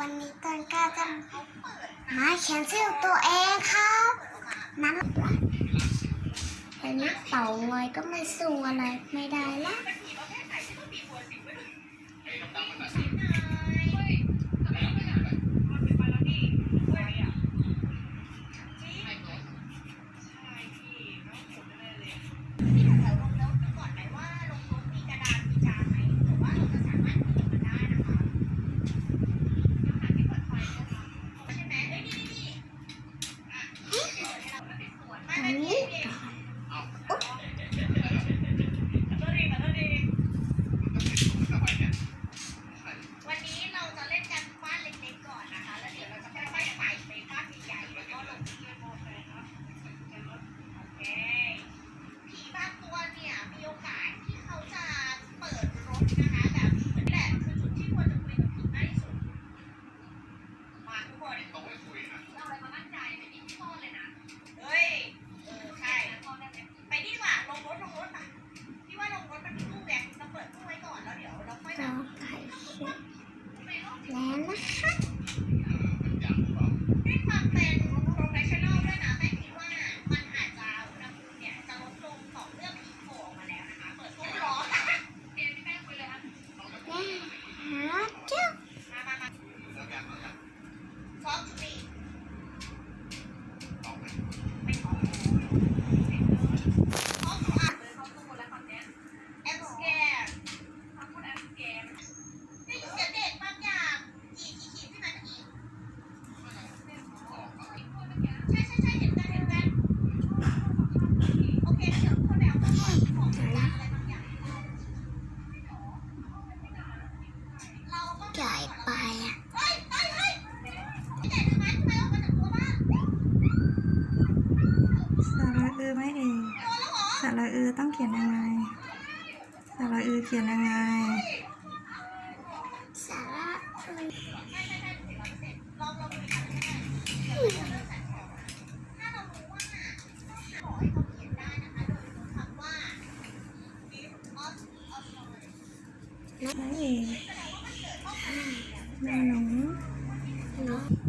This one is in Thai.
วันนี้ตอนกล้าจะมาแคนเซลตัวเองครับนั้นแต่นี้เป่างอยก็ไม่สู้อะไรไม่ได้ละ Yeah. สาระเออไม่เองสาระเออต้องเขียนยังไงสาระเออเขียนยังไงสระเออไม่หนุ่ม